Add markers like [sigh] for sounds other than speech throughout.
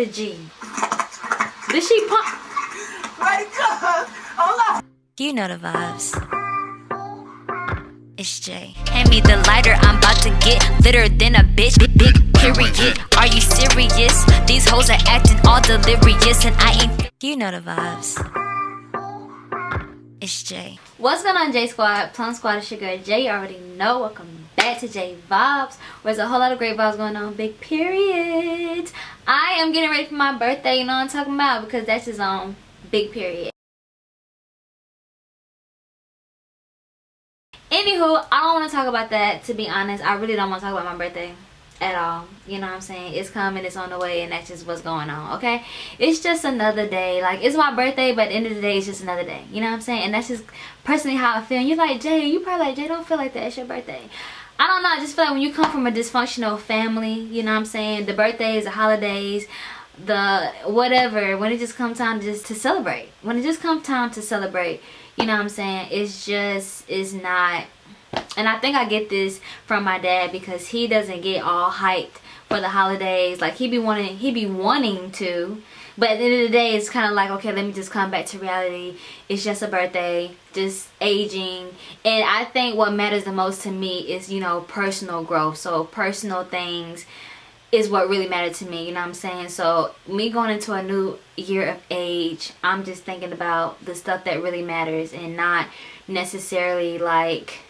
the G. Did she pump? Wake up! Hold on. You know the vibes. It's Jay. Hand me the lighter, I'm about to get litter than a bitch. Big, big period. Are you serious? These hoes are acting all delirious, and I ain't. You know the vibes. It's Jay. What's going on, J Squad? Plum Squad is your girl Jay. You already know. Welcome back to J Vibes. Where there's a whole lot of great vibes going on. Big period. I am getting ready for my birthday. You know what I'm talking about? Because that's just on big period. Anywho, I don't want to talk about that. To be honest, I really don't want to talk about my birthday at all you know what i'm saying it's coming it's on the way and that's just what's going on okay it's just another day like it's my birthday but at the end of the day it's just another day you know what i'm saying and that's just personally how i feel and you're like jay you probably like jay don't feel like that it's your birthday i don't know i just feel like when you come from a dysfunctional family you know what i'm saying the birthdays the holidays the whatever when it just comes time just to celebrate. When it just comes time to celebrate you know what i'm saying it's just it's not and I think I get this from my dad because he doesn't get all hyped for the holidays like he be wanting he be wanting to but at the end of the day it's kind of like okay let me just come back to reality. It's just a birthday just aging. And I think what matters the most to me is you know personal growth. So personal things is what really mattered to me you know what I'm saying? So me going into a new year of age I'm just thinking about the stuff that really matters and not necessarily like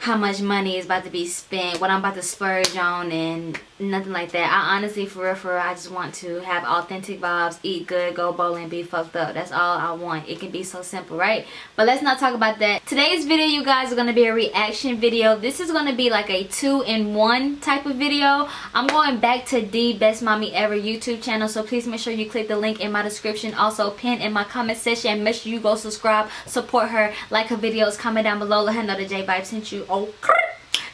how much money is about to be spent, what I'm about to splurge on, and nothing like that. I honestly, for real, for real, I just want to have authentic vibes, eat good, go bowling, be fucked up. That's all I want. It can be so simple, right? But let's not talk about that. Today's video, you guys, are going to be a reaction video. This is going to be like a two-in-one type of video. I'm going back to the Best Mommy Ever YouTube channel, so please make sure you click the link in my description. Also, pin in my comment section. Make sure you go subscribe, support her, like her videos, comment down below. Let her know that J Vibe sent you. Oh,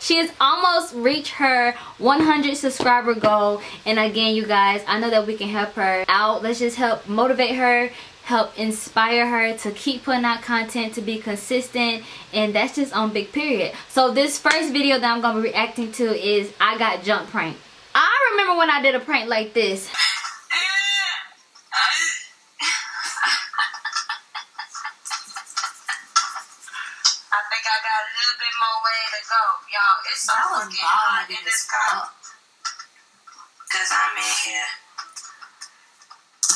she has almost reached her 100 subscriber goal. And again you guys i know that we can help her out. Let's just help motivate her help inspire her to keep putting out content to be consistent. And that's just on big period. So this first video that i'm gonna be reacting to is i got jump prank i remember when i did a prank like this y'all. It's so fucking hot in this car. Cause I'm in here.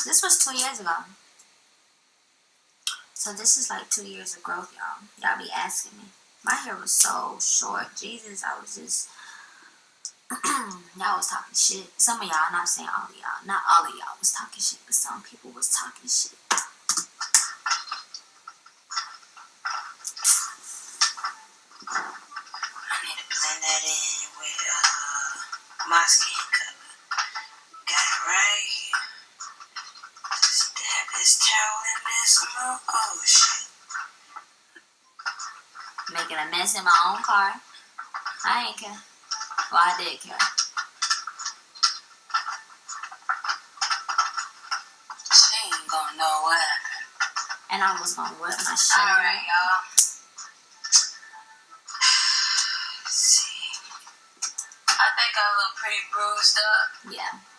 This was two years ago. So this is like two years of growth, y'all. Y'all be asking me. My hair was so short. Jesus, I was just... [clears throat] y'all was talking shit. Some of y'all, not saying all of y'all. Not all of y'all was talking shit, but some people was talking shit. Mess in my own car. I ain't care. Well, I did care. She ain't gonna know what happened. And I was gonna whip my shit. Alright, y'all. got a little pretty bruised up. Yeah.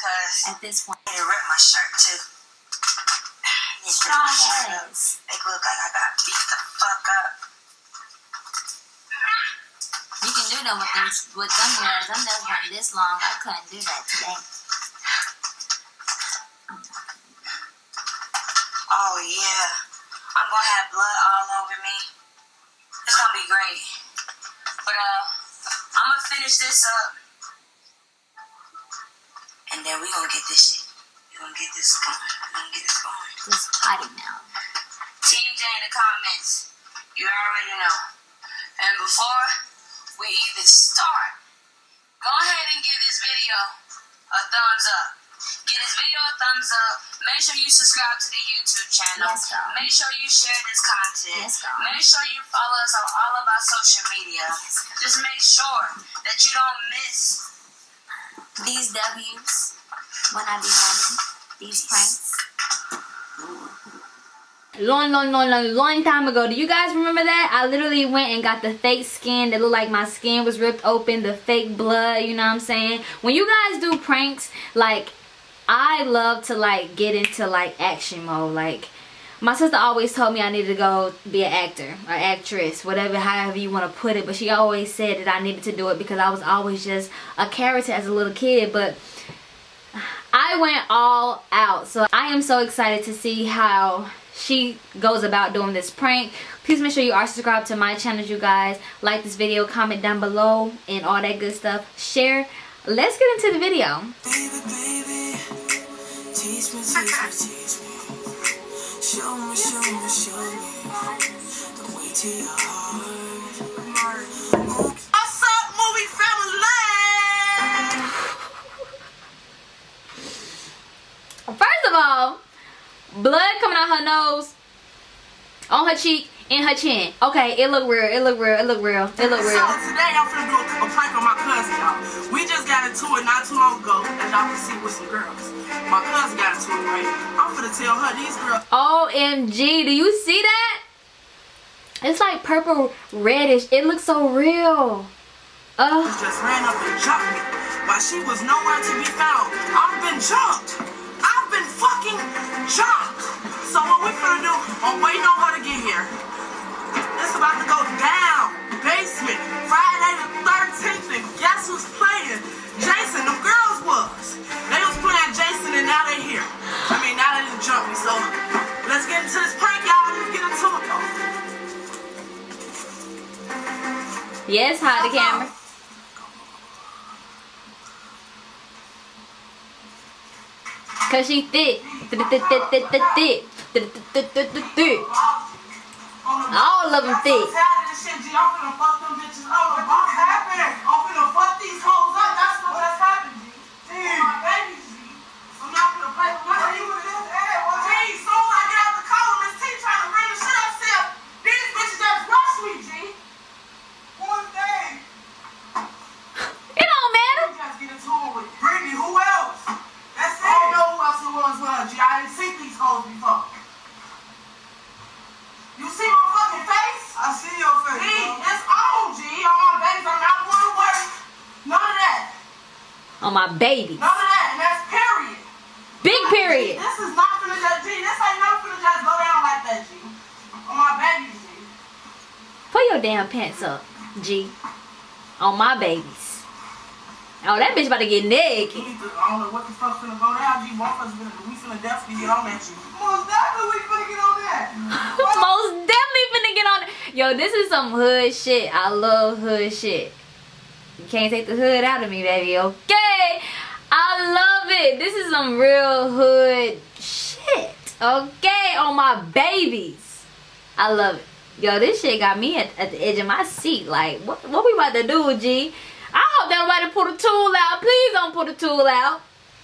Because at this point I need to rip my shirt too. Strong ass. Make look like I got beat the fuck up. You can do that with them with them nails. Them nails weren't this long. I couldn't do that today. Oh yeah. I'm gonna have blood all over me. It's gonna be great. But uh I'm gonna finish this up. And then we gonna get this shit. we gonna get this going. we gonna get this going. This potty now. Team J in the comments. You already know. And before we even start, go ahead and give this video a thumbs up. Give this video a thumbs up. Make sure you subscribe to the YouTube channel. Yes, Make sure you share this content. Yes, make sure you follow us on all of our social media. Yes, Just make sure that you don't miss these W's when I be running these pranks. long, long, long, long, long time ago. Do you guys remember that? I literally went and got the fake skin that looked like my skin was ripped open, the fake blood, you know what I'm saying? When you guys do pranks, like, I love to, like, get into, like, action mode. Like, my sister always told me I needed to go be an actor or actress, whatever, however you want to put it. But she always said that I needed to do it because I was always just a character as a little kid. But I went all out. So I am so excited to see how she goes about doing this prank. Please make sure you are subscribed to my channel, you guys. Like this video, comment down below, and all that good stuff. Share. Let's get into the video. Baby, baby, Show me, show me, show me the way to your heart. What's up, movie family? First of all, blood coming out her nose, on her cheek, and her chin. Okay, it look real. It look real. It look real. It look So real. today I'm finna do a prank on my cousin, y'all. Got into it not too long ago, as y'all can see with some girls. My cousin got into it, right? I'm finna tell her these girls OMG, do you see that? It's like purple reddish. It looks so real. Oh, just ran up and jumped me while she was nowhere to be found. I've been jumped. I've been fucking jumped. So what we finna do, I'm waiting on her to get here. It's about to go down. Basement. Friday the 13th. And yes, hide the camera. Cause she thick. Thick. All of them thick. I'm so tired of this shit, G. I'm finna fuck them bitches up. What's happening? I'm finna fuck these hoes up. That's what just happened, G. G. My babies, G. I'm not gonna play with my you in this air. G, soon as I get out the car with Miss T trying to bring the shit upstairs, these bitches just rush me, G. One thing. It don't matter. You guys get into it with Brittany. Who else? That's it. I don't know who else it was with her, G. I didn't see these hoes before. You see my fucking face? I see your face. G, it's on, G. On my babies. I'm not going to work. None of that. Baby. Of that. And that's period. Big period. This is not finna just, G. This ain't finna just go down like that, G. On my babies, G. Put your damn pants up, G. On my babies. Oh, that bitch about to get naked. to, I don't know what the fuck finna go down, G. One of us finna, we finna definitely get on that, G. Most definitely we finna get on that. [laughs] Most definitely finna get on. Yo, this is some hood shit. I love hood shit. You can't take the hood out of me, baby. Okay. I love it. This is some real hood shit. Okay, on my babies. I love it. Yo, this shit got me at, at the edge of my seat. Like, what, what we about to do, G? I hope that nobody pull the tool out. Please don't pull the tool out.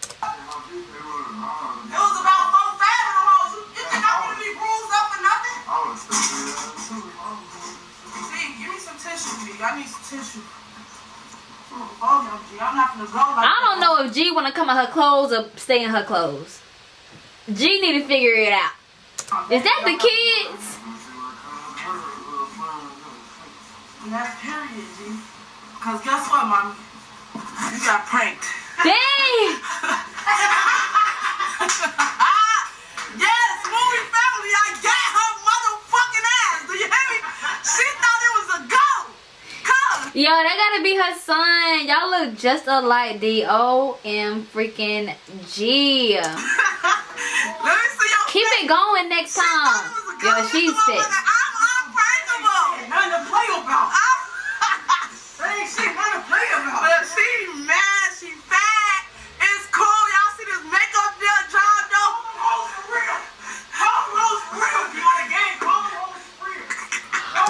It was about four, five of them hoes. You, you think I'm gonna be bruised up for nothing? G, give me some tissue, G. I need some tissue. Oh, no, G. I'm not gonna go like I don't know if G want to come in her clothes or stay in her clothes. G need to figure it out. Is that the kids? And that's period, G. Cause guess what, mommy? You got pranked. Dang! [laughs] Yo, that gotta be her son. Y'all look just alike. D O M freaking G. [laughs] Let me see your Keep it going next She time. it was a Yo, she's This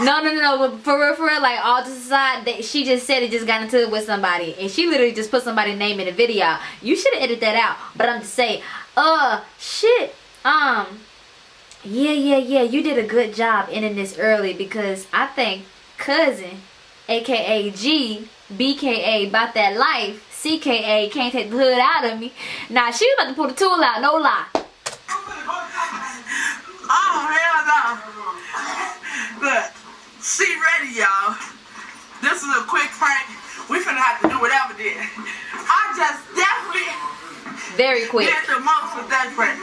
No, no, no, no. But for real, for real, like all to the side, that she just said it just got into it with somebody, and she literally just put somebody's name in the video. You should have edited that out. But I'm just saying, uh, shit, um, yeah, yeah, yeah. You did a good job ending this early because I think cousin, aka G, BKA, about that life, CKA can't take the hood out of me. Now she was about to pull the tool out, no lie. [laughs] Oh hell y'all. [laughs] Look, she ready, y'all. This is a quick prank. We finna have to do whatever then. I just definitely Very quick. did the most with that prank. [laughs]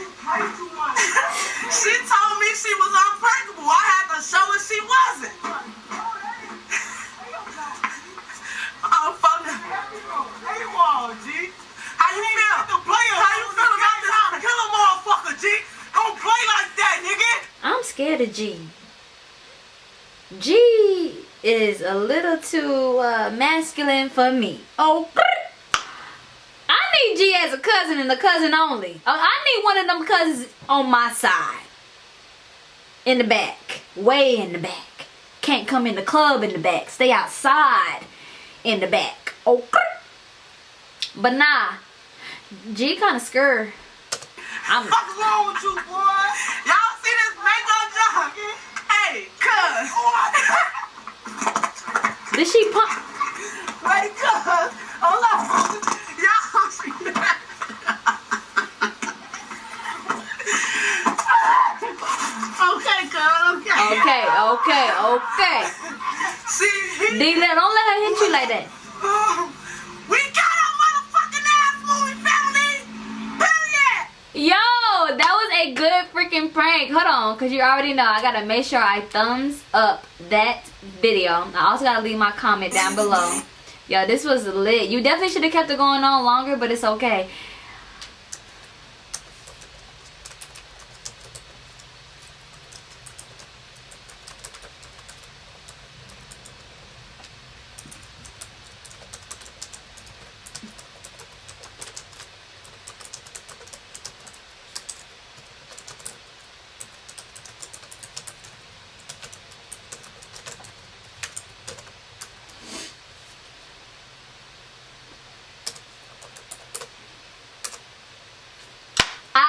she told me she was unprankable. I had to show her she wasn't. [laughs] Oh, fuck. Hey, wall, G. How you feel? How you feel about this? Kill a motherfucker, G. Don't play like that, nigga. I'm scared of G. G is a little too uh, masculine for me. Oh, I need G as a cousin and a cousin only. Uh, I need one of them cousins on my side. In the back. Way in the back. Can't come in the club in the back. Stay outside in the back. Oh, but nah. G kind of scared. I'm, What's wrong with you, boy? Y'all see this makeup job? Did she pump? Wait. Hold on. Y'all okay. Okay. Okay, okay, okay. See, he, D, don't let her hit you like that. Prank. Hold on, because you already know I gotta make sure I thumbs up that video. I also gotta leave my comment down below. Yo, this was lit. You definitely should have kept it going on longer, but it's okay.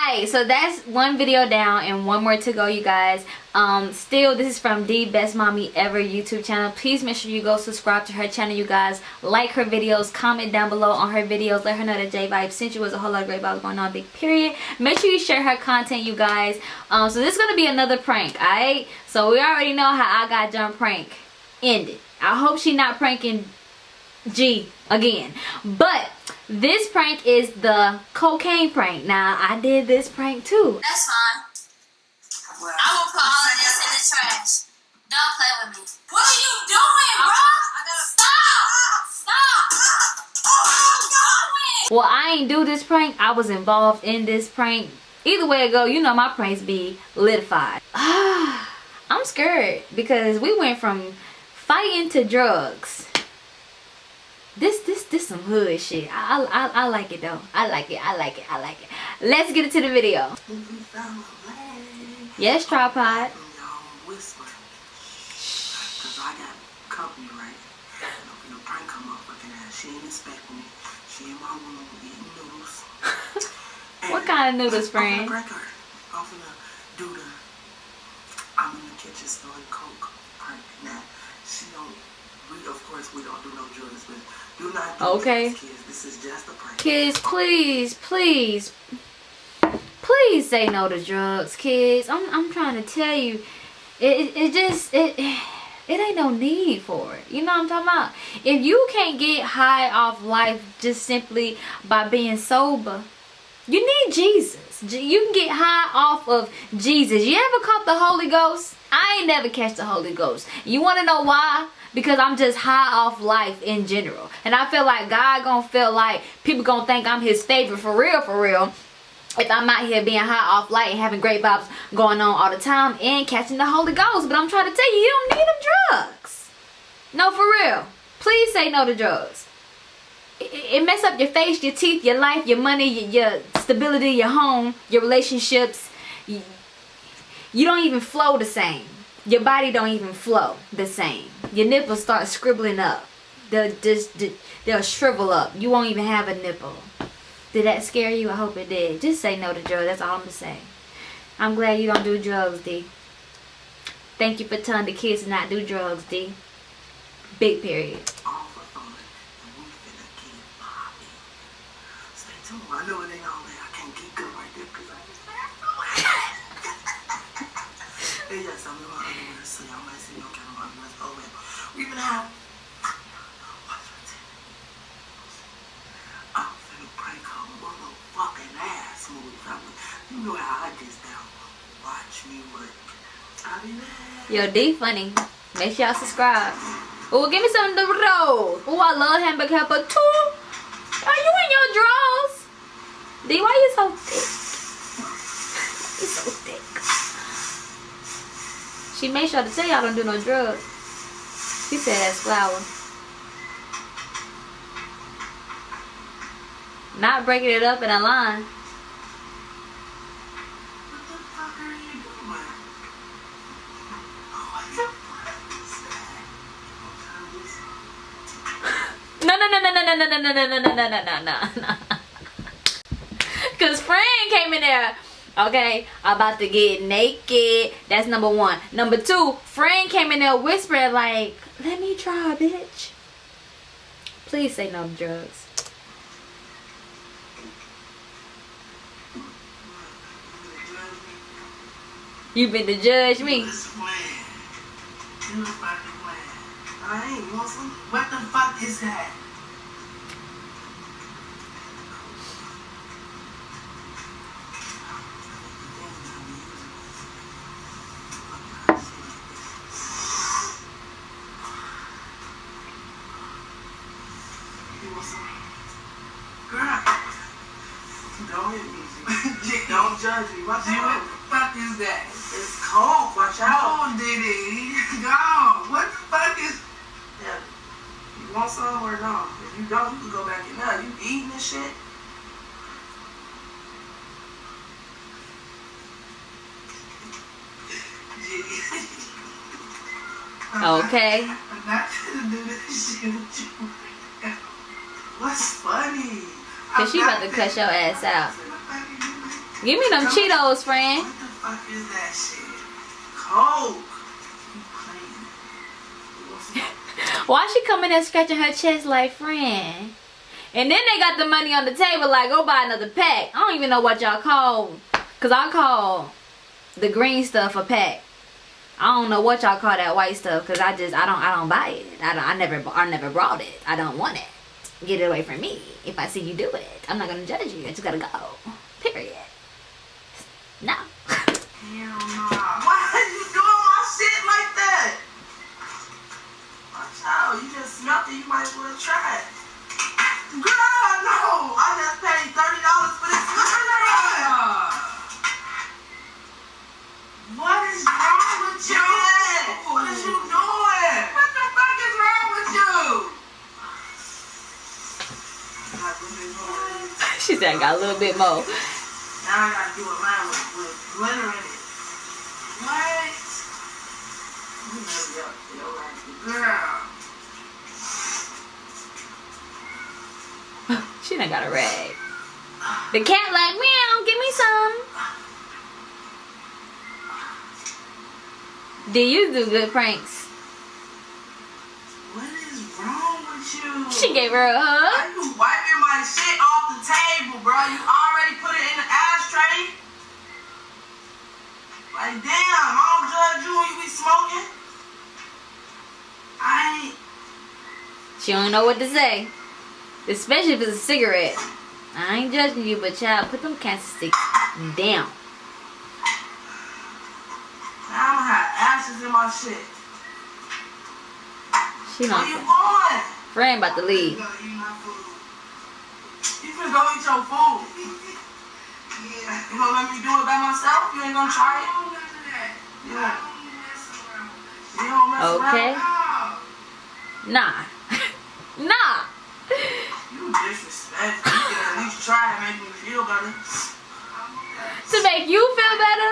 Alright, so that's one video down and one more to go, you guys. Um, still, this is from the Best Mommy Ever YouTube channel. Please make sure you go subscribe to her channel, you guys. Like her videos, comment down below on her videos. Let her know that J Vibe sent you. Was a whole lot of great vibes going on, big period. Make sure you share her content, you guys. Um, so this is gonna be another prank, alright? So we already know how I got done prank ended. I hope she not pranking G again. But this prank is the cocaine prank. Now I did this prank too. That's fine. I will put all of this in the trash. Don't play with me. What are you doing, bro? Stop! Stop! What are you doing? Well, I ain't do this prank. I was involved in this prank. Either way it go, you know my pranks be litified. [sighs] I'm scared because we went from fighting to drugs. This some hood shit. I, I I like it though. I like it. I like it. I like it. Let's get into the video. Yes, tripod. Y'all whisper. Cause I got company, right? And I'm gonna prank her motherfucking ass. She ain't expecting me. She in my room eating noodles. [laughs] What kind of noodles, friend? I'm gonna prank her. I'm gonna do the I'm in the kitchen snorting coke prank. Now, she don't we of course we don't do no drugs, but do not do Okay. kids. This is just a prank. Kids, please, please, please say no to drugs, kids. I'm, I'm trying to tell you, it, it, it just, it, it ain't no need for it. You know what I'm talking about? If you can't get high off life just simply by being sober, you need Jesus. You can get high off of Jesus. You ever caught the Holy Ghost? I ain't never catch the Holy Ghost. You want to know why? Because I'm just high off life in general. And I feel like God gonna feel like people gonna think I'm his favorite for real, for real. If I'm out here being high off light and having great vibes going on all the time and catching the Holy Ghost. But I'm trying to tell you, you don't need them drugs. No, for real. Please say no to drugs it, it mess up your face, your teeth, your life, your money, your, your stability, your home, your relationships. You, you don't even flow the same. Your body don't even flow the same. Your nipples start scribbling up. They'll just they'll shrivel up. You won't even have a nipple. Did that scare you? I hope it did. Just say no to drugs. That's all I'm gonna say. I'm glad you don't do drugs, D. Thank you for telling the kids to not do drugs, D. Big period. I know it ain't all. I can't keep good right there because I just Hey, yes, I'm in my underwear, so y'all might see no kind of underwear. Oh, man. We even have. I'm finna break her motherfucking ass, movie family. You know how I get down. Watch me work. Be mad. Yo, D funny. Make sure y'all subscribe. Oh, give me some of the roll. Oh, I love hamburger helper too. Are you in your drawers? D, why you so thick? [laughs] You so thick. She made sure to tell y'all don't do no drugs. She said that's flour. Not breaking it up in a line. No, no, no, no, no, no, no, no, no, no, no, no, no, no, no. Cause friend came in there, okay, about to get naked. That's number one. Number two, friend came in there whispering like, "Let me try, bitch." Please say no drugs. You been to judge me. What the fuck is that? You want some? Girl, don't hit me. G. don't. Watch out. What the fuck is that? It's cold. Watch out. [laughs] Go, Diddy. Go. What the fuck is... Yeah. You want some or no? If you don't, you can go back in there. You eating this shit? [laughs] Okay. I'm not gonna do this shit with you. What's funny? Cause she about to cuss your ass out. Give me them Cheetos, friend. What the fuck is that shit? Coke. You playing? [laughs] You want some- Why she coming there scratching her chest like friend? And then they got the money on the table like go buy another pack. I don't even know what y'all call. Cause I call the green stuff a pack. I don't know what y'all call that white stuff because I just I don't I don't buy it. I don't I never I never brought it. I don't want it. Get it away from me. If I see you do it, I'm not gonna judge you. I just gotta go. Period. No. Hell nah. Why are you doing my shit like that? Watch out. You just smelt it. You might as well try it. Girl, no. I just paid $30 for this. Girl. What is wrong with you? What is you doing? What the fuck is wrong with you? she said I got a little bit more. Now I gotta do it mine with, with glitter in it. What? You know your, your life. Girl. [laughs] She done got a rag. The cat like meow. Give me some. Do you do good pranks? What is wrong with you? She gave her a hug. Why you wiping my shit off the table, bro? You already put it in the ashtray? Like, damn, I don't judge you when you be smoking. I ain't. She don't know what to say. Especially if it's a cigarette. I ain't judging you, but child, put them cancer sticks down. I don't have ashes in my shit. She Where you going? Friend about to leave. You gotta eat my food. You finna go eat your food. Yeah. You gonna let me do it by myself? You ain't gonna try it? Yeah. You don't mess Okay. around? Nah. [laughs] nah. You disrespectful. You can at least try and make me feel better. To make you feel better?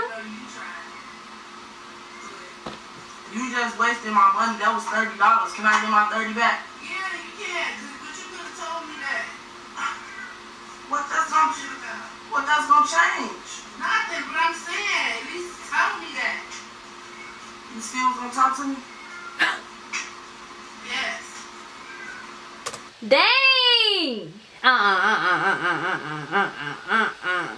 You just wasted my money. That was thirty dollars. Can I get my thirty back? Yeah, you can, but you could have told me that. What that's gonna well, that's going to change. Nothing, but I'm saying, at least tell me that. You still going to talk to me? yes. Dang! Uh, Uh uh uh uh uh uh uh uh.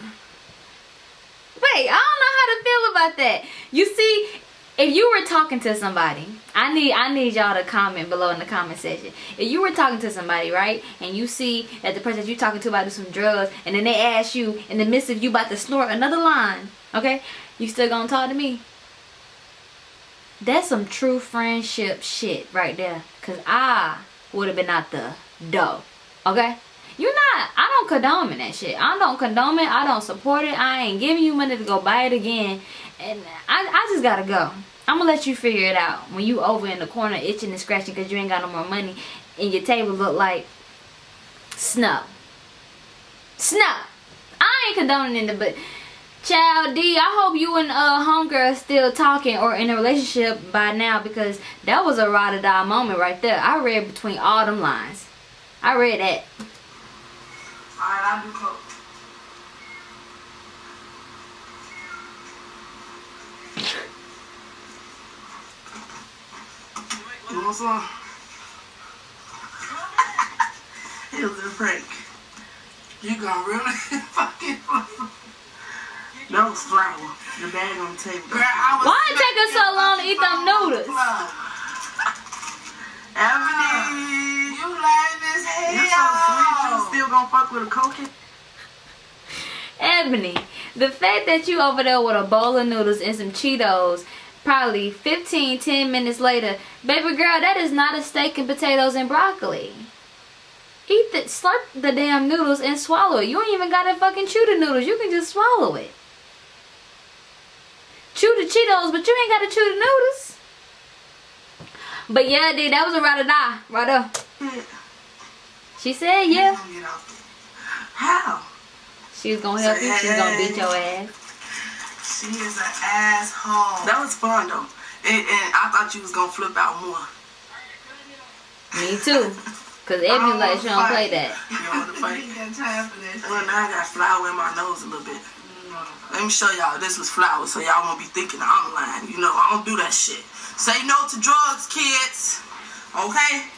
Wait, I don't know how to feel about that. You see, if you were talking to somebody, I need I need y'all to comment below in the comment section. If you were talking to somebody, right, and you see that the person that you're talking to about do some drugs, and then they ask you in the midst of you about to snort another line, okay, you still gonna talk to me? That's some true friendship shit right there. Cause I would have been out the door. Okay? you're not, I don't condone that shit. I don't condone it. I don't support it. I ain't giving you money to go buy it again. And I, I just gotta go. I'm gonna let you figure it out. When you over in the corner itching and scratching because you ain't got no more money and your table look like snow. Snow. I ain't condoning it, but Child D, I hope you and uh homegirl still talking or in a relationship by now because that was a ride or die moment right there. I read between all them lines. I read that. Alright, I'll do coke. You want it was a prank. You gonna really [laughs] fucking That was flour. The bag on the table. Girl, Why it take us so long to eat them noodles? Ebony, you lame as hell. You so sweet. You still gonna fuck with a coke? Ebony, the fact that you over there with a bowl of noodles and some Cheetos, probably 15, 10 minutes later, baby girl, that is not a steak and potatoes and broccoli. Eat the, slurp the damn noodles and swallow it. You ain't even gotta fucking chew the noodles. You can just swallow it. Chew the Cheetos, but you ain't gotta chew the noodles. But yeah, dude, that was a ride or die, right there. She said yeah. How? She's gonna help you. She's gonna beat your ass. She is an asshole. That was fun though. And, and I thought you was gonna flip out more. Me too. Cause Ebony like she don't play that. [laughs] You want to fight? [laughs] Well, now I got flour in my nose a little bit. Let me show y'all. This was flour, so y'all won't be thinking I'm lying. You know, I don't do that shit. Say no to drugs, kids. Okay?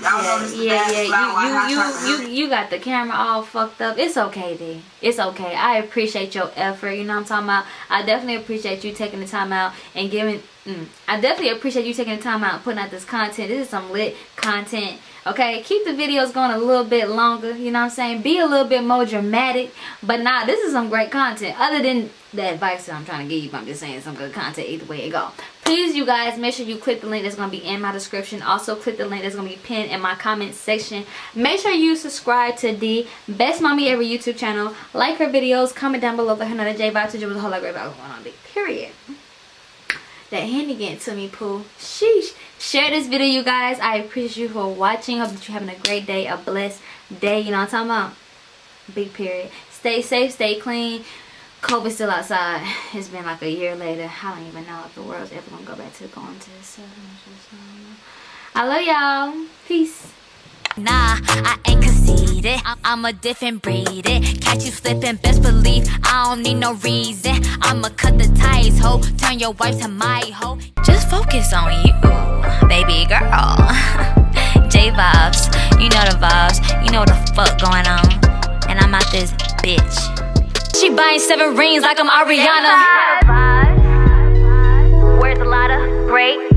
Yeah, yeah, yeah. You, you, you, you got the camera all fucked up. It's okay, D. It's okay. I appreciate your effort. You know what I'm talking about? I definitely appreciate you taking the time out and giving. Mm, I definitely appreciate you taking the time out and putting out this content. This is some lit content. Okay, keep the videos going a little bit longer. You know what I'm saying? Be a little bit more dramatic. But nah, this is some great content. Other than the advice that I'm trying to give you, I'm just saying some good content either way it go please you guys make sure you click the link that's going to be in my description. Also click the link that's going to be pinned in my comment section. Make sure you subscribe to the best mommy ever youtube channel. Like her videos. Comment down below let her know that j vibe to do with a whole lot of great vibes going on period. That handy getting to me poo sheesh. Share this video you guys. I appreciate you for watching. Hope that you're having a great day a blessed day. You know what i'm talking about? Big period. Stay safe stay clean COVID still outside. It's been like a year later. I don't even know if the world's ever gonna go back to going to the I love y'all. Peace. Nah, I ain't conceited. I'm a different breed. It catch you slipping, best believe I don't need no reason. I'ma cut the ties, ho. Turn your wife to my hoe. Just focus on you, baby girl. [laughs] J vibes, you know the vibes. You know the fuck going on. And I'm out this bitch. She buying seven rings like I'm Ariana. Where's a lot of great?